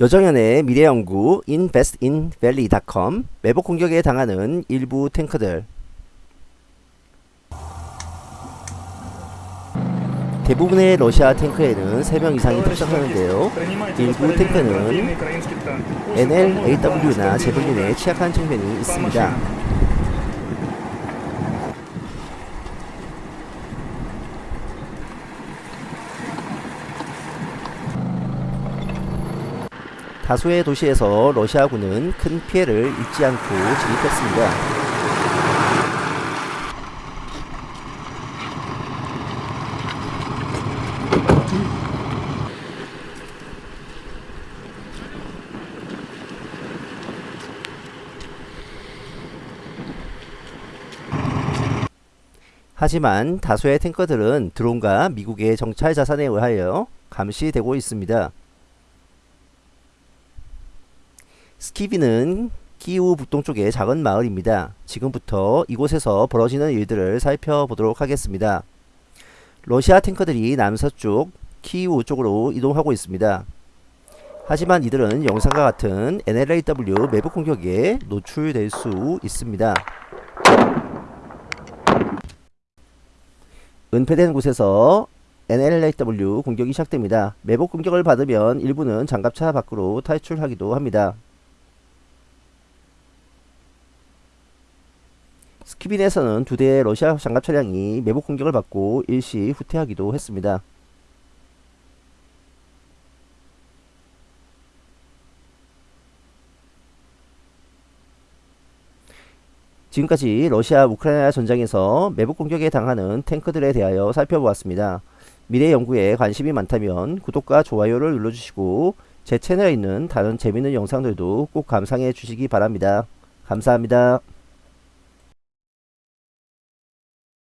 여정연의 미래연구 investinvalley.com 매복 공격에 당하는 일부 탱크들 대부분의 러시아 탱크에는 3명 이상이 탑승하는데요. 일부 탱크는 NLAW나 제블린에 취약한 측면이 있습니다. 다수의 도시에서 러시아군은 큰 피해를 입지 않고 진입했습니다. 하지만 다수의 탱커들은 드론과 미국의 정찰 자산에 의하여 감시되고 있습니다. 스키비는 키우 북동쪽의 작은 마을입니다. 지금부터 이곳에서 벌어지는 일들을 살펴보도록 하겠습니다. 러시아 탱커들이 남서쪽 키우 쪽으로 이동하고 있습니다. 하지만 이들은 영상과 같은 NLAW 매복 공격에 노출될 수 있습니다. 은폐된 곳에서 NLAW 공격이 시작됩니다. 매복 공격을 받으면 일부는 장갑차 밖으로 탈출하기도 합니다. 스키빈에서는 두 대의 러시아 장갑 차량이 매복 공격을 받고 일시 후퇴하기도 했습니다. 지금까지 러시아 우크라이나 전장에서 매복 공격에 당하는 탱크들에 대하여 살펴보았습니다. 미래 연구에 관심이 많다면 구독과 좋아요를 눌러주시고 제 채널에 있는 다른 재밌는 영상들도 꼭 감상해 주시기 바랍니다. 감사합니다.